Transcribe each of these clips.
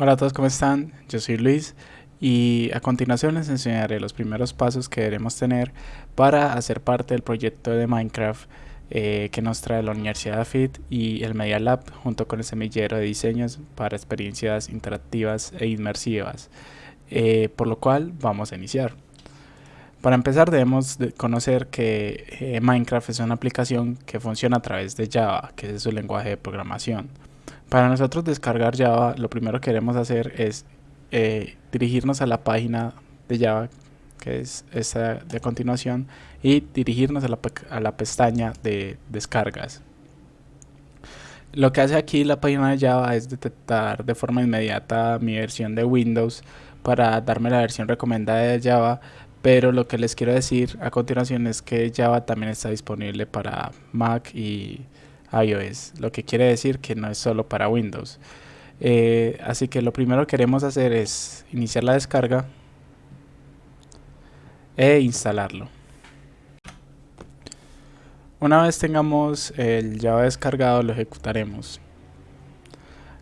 Hola a todos, ¿cómo están? Yo soy Luis y a continuación les enseñaré los primeros pasos que debemos tener para hacer parte del proyecto de Minecraft eh, que nos trae la Universidad FIT y el Media Lab junto con el semillero de diseños para experiencias interactivas e inmersivas, eh, por lo cual vamos a iniciar. Para empezar debemos conocer que eh, Minecraft es una aplicación que funciona a través de Java, que es su lenguaje de programación. Para nosotros descargar Java, lo primero que queremos hacer es eh, dirigirnos a la página de Java, que es esta de continuación, y dirigirnos a la, a la pestaña de descargas. Lo que hace aquí la página de Java es detectar de forma inmediata mi versión de Windows para darme la versión recomendada de Java, pero lo que les quiero decir a continuación es que Java también está disponible para Mac y iOS, lo que quiere decir que no es solo para Windows. Eh, así que lo primero que queremos hacer es iniciar la descarga e instalarlo. Una vez tengamos el Java descargado lo ejecutaremos.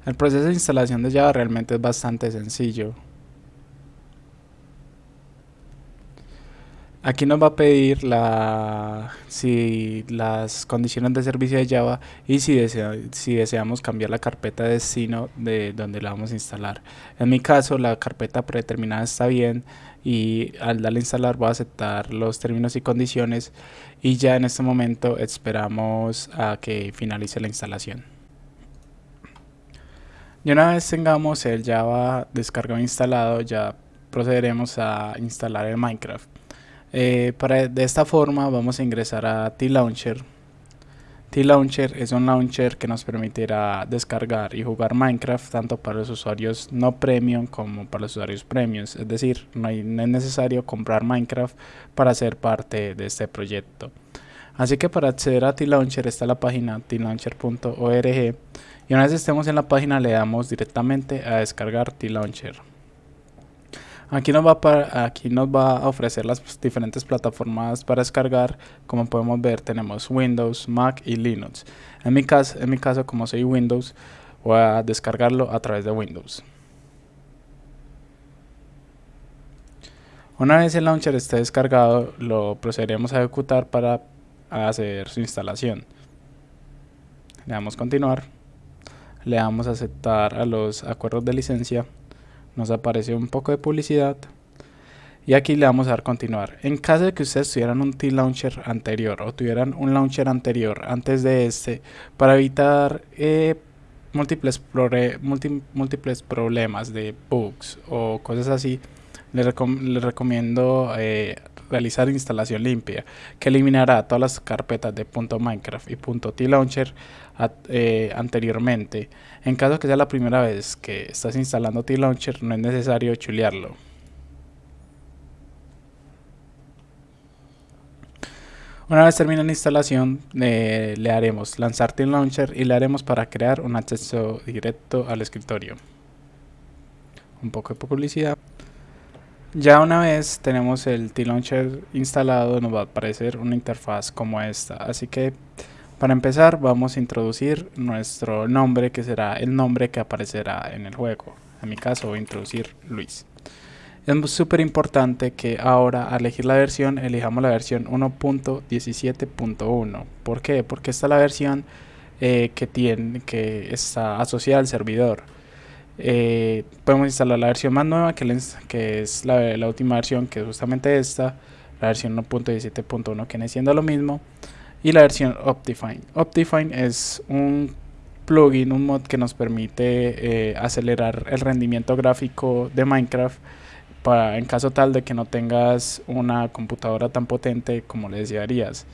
El proceso de instalación de Java realmente es bastante sencillo. Aquí nos va a pedir la, si las condiciones de servicio de Java y si, si deseamos cambiar la carpeta de destino de donde la vamos a instalar. En mi caso la carpeta predeterminada está bien y al darle a instalar voy a aceptar los términos y condiciones y ya en este momento esperamos a que finalice la instalación. Y una vez tengamos el Java descargado e instalado ya procederemos a instalar el Minecraft. Eh, para, de esta forma vamos a ingresar a T-Launcher. T-Launcher es un launcher que nos permitirá descargar y jugar Minecraft tanto para los usuarios no premium como para los usuarios premium. Es decir, no, es necesario comprar Minecraft para ser parte de este proyecto. Así que para acceder a T-Launcher está la página tlauncher.org y una vez estemos en la página le damos directamente a descargar T-Launcher. Aquí nos, va a ofrecer las diferentes plataformas para descargar. Como podemos ver tenemos Windows, Mac y Linux. En mi caso, en mi caso como soy Windows, voy a descargarlo a través de Windows. Una vez el launcher esté descargado, lo procederemos a ejecutar para hacer su instalación. Le damos continuar, le damos aceptar a los acuerdos de licencia nos aparece un poco de publicidad y aquí le vamos a dar continuar. En caso de que ustedes tuvieran un T-Launcher anterior o tuvieran un launcher anterior antes de este, para evitar eh, múltiples, múltiples problemas de bugs o cosas así, les, recomiendo eh, realizar instalación limpia que eliminará todas las carpetas de .minecraft y .tlauncher eh, anteriormente. En caso que sea la primera vez que estás instalando tlauncher no es necesario chulearlo. Una vez termine la instalación, eh, le haremos lanzar T-Launcher y le haremos para crear un acceso directo al escritorio. Un poco de publicidad. Ya una vez tenemos el T-Launcher instalado nos va a aparecer una interfaz como esta. Así que para empezar vamos a introducir nuestro nombre que será el nombre que aparecerá en el juego. En mi caso voy a introducir Luis. Es súper importante que ahora al elegir la versión elijamos la versión 1.17.1. ¿Por qué? Porque esta es la versión eh, que, tiene, que está asociada al servidor. Eh, podemos instalar la versión más nueva que, que es la, última versión que es justamente esta la versión 1.17.1 que viene siendo lo mismo y la versión Optifine. Optifine es un plugin, un mod que nos permite eh, acelerar el rendimiento gráfico de Minecraft para, en caso tal de que no tengas una computadora tan potente como le desearías.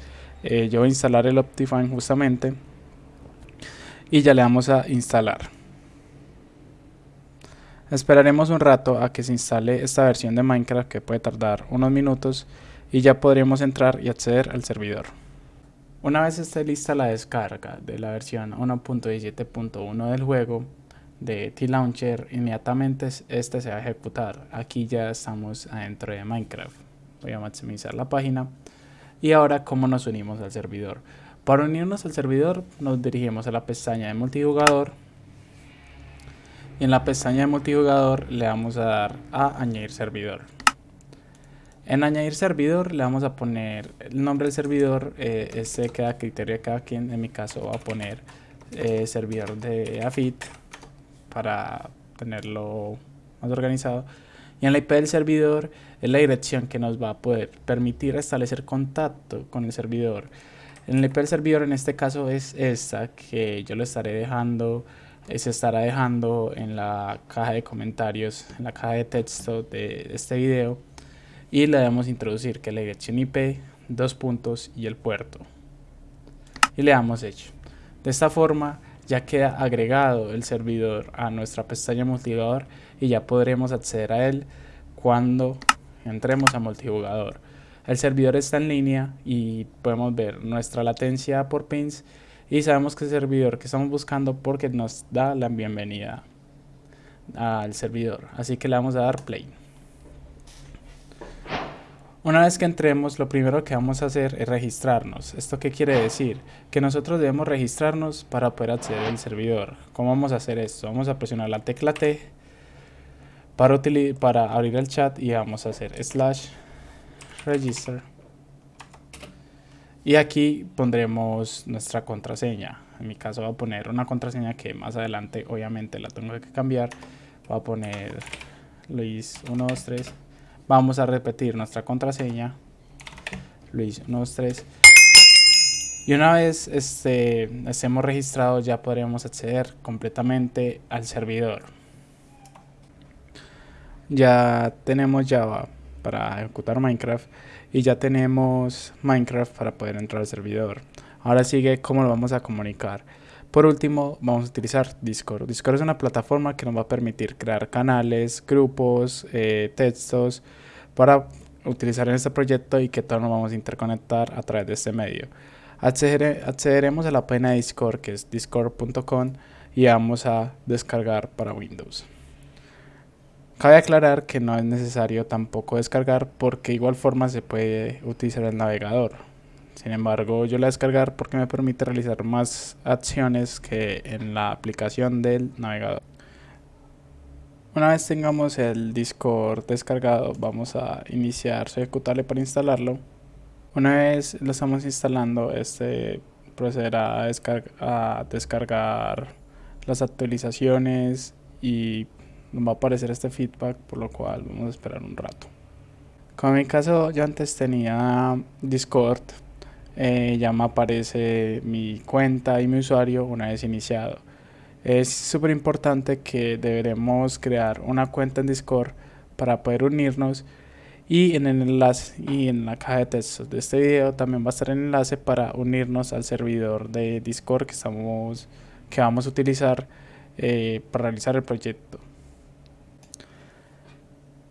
Eh, yo voy a instalar el Optifine justamente y ya le damos a instalar Esperaremos un rato a que se instale esta versión de Minecraft que puede tardar unos minutos y ya podremos entrar y acceder al servidor. Una vez esté lista la descarga de la versión 1.17.1 del juego de T-Launcher, inmediatamente este se va a ejecutar. Aquí ya estamos adentro de Minecraft. Voy a maximizar la página. Y ahora, ¿cómo nos unimos al servidor? Para unirnos al servidor, nos dirigimos a la pestaña de multijugador y en la pestaña de multijugador le vamos a dar a añadir servidor. En añadir servidor le vamos a poner el nombre del servidor, eh, este queda criterio de cada quien, en mi caso voy a poner eh, servidor de AFIT para tenerlo más organizado. Y en la IP del servidor es la dirección que nos va a poder permitir establecer contacto con el servidor. En el IP del servidor en este caso es esta que yo lo estaré dejando, se estará dejando en la caja de comentarios, en la caja de texto de este video y le debemos introducir que la dirección IP, dos puntos y el puerto. Y le damos hecho. De esta forma ya queda agregado el servidor a nuestra pestaña multijugador y ya podremos acceder a él cuando entremos a multijugador. El servidor está en línea y podemos ver nuestra latencia por pins y sabemos que el servidor que estamos buscando porque nos da la bienvenida al servidor. Así que le vamos a dar play. Una vez que entremos, lo primero que vamos a hacer es registrarnos. ¿Esto qué quiere decir? Que nosotros debemos registrarnos para poder acceder al servidor. ¿Cómo vamos a hacer esto? Vamos a presionar la tecla T para, para abrir el chat y vamos a hacer slash register. Y aquí pondremos nuestra contraseña. En mi caso voy a poner una contraseña que más adelante obviamente la tengo que cambiar. Voy a poner Luis123 Vamos a repetir nuestra contraseña. Luis 123. Y una vez este, estemos registrados ya podremos acceder completamente al servidor. Ya tenemos Java para ejecutar Minecraft y ya tenemos Minecraft para poder entrar al servidor. Ahora sigue cómo lo vamos a comunicar. Por último, vamos a utilizar Discord. Discord es una plataforma que nos va a permitir crear canales, grupos, eh, textos para utilizar en este proyecto y que todos nos vamos a interconectar a través de este medio. accederemos a la página de Discord que es discord.com y vamos a descargar para Windows. Cabe aclarar que no es necesario tampoco descargar porque igual forma se puede utilizar el navegador. Sin embargo, yo la descargar porque me permite realizar más acciones que en la aplicación del navegador. Una vez tengamos el Discord descargado, vamos a iniciar su ejecutable para instalarlo. Una vez lo estamos instalando, este procederá a, a descargar las actualizaciones y nos va a aparecer este feedback, por lo cual vamos a esperar un rato. Como en mi caso yo antes tenía Discord, eh, ya me aparece mi cuenta y mi usuario una vez iniciado. Es súper importante que deberemos crear una cuenta en Discord para poder unirnos y en el enlace y en la caja de textos de este video también va a estar el enlace para unirnos al servidor de Discord que, estamos, que vamos a utilizar eh, para realizar el proyecto.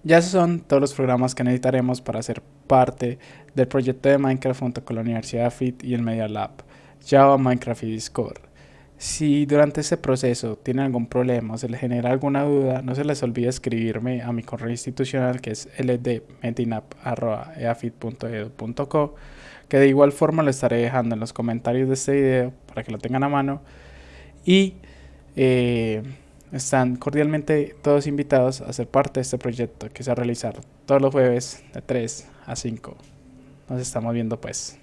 Ya esos son todos los programas que necesitaremos para ser parte del proyecto de Minecraft junto con la Universidad FIT y el Media Lab, Java, Minecraft y Discord. Si durante este proceso tienen algún problema o se les genera alguna duda, no se les olvide escribirme a mi correo institucional que es ldmetinap.eafit.edu.co que de igual forma lo estaré dejando en los comentarios de este video para que lo tengan a mano y eh, están cordialmente todos invitados a ser parte de este proyecto que se va a realizar todos los jueves de 3 a 5. Nos estamos viendo pues.